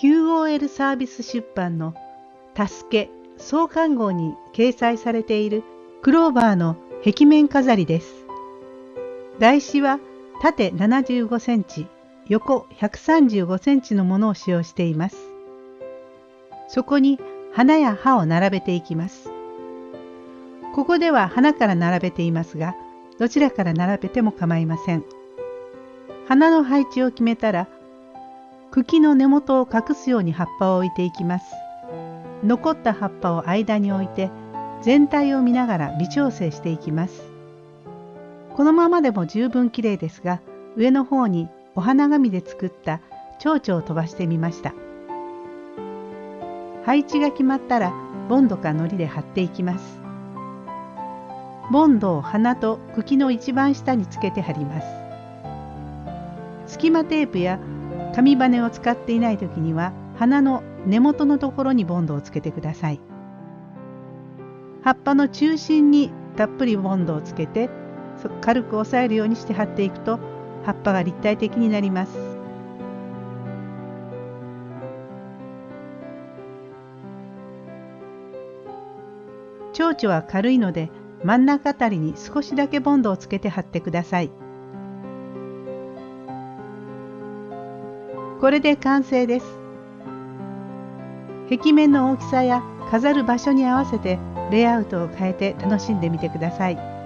QOL サービス出版の「助け創刊号」に掲載されているクローバーの壁面飾りです。台紙は縦75センチ、横135センチのものを使用しています。そこに花や葉を並べていきます。ここでは花から並べていますが、どちらから並べても構いません。花の配置を決めたら、茎の根元を隠すように葉っぱを置いていきます。残った葉っぱを間に置いて、全体を見ながら微調整していきます。このままでも十分綺麗ですが、上の方にお花紙で作った蝶々を飛ばしてみました。配置が決まったら、ボンドか糊で貼っていきます。ボンドを花と茎の一番下につけて貼ります。隙間テープや紙バネを使っていない時には花の根元のところにボンドをつけてください。葉っぱの中心にたっぷりボンドをつけて軽く押さえるようにして貼っていくと葉っぱが立体的になります。蝶々は軽いので真ん中あたりに少しだけボンドをつけて貼ってください。これで完成です。壁面の大きさや飾る場所に合わせてレイアウトを変えて楽しんでみてください。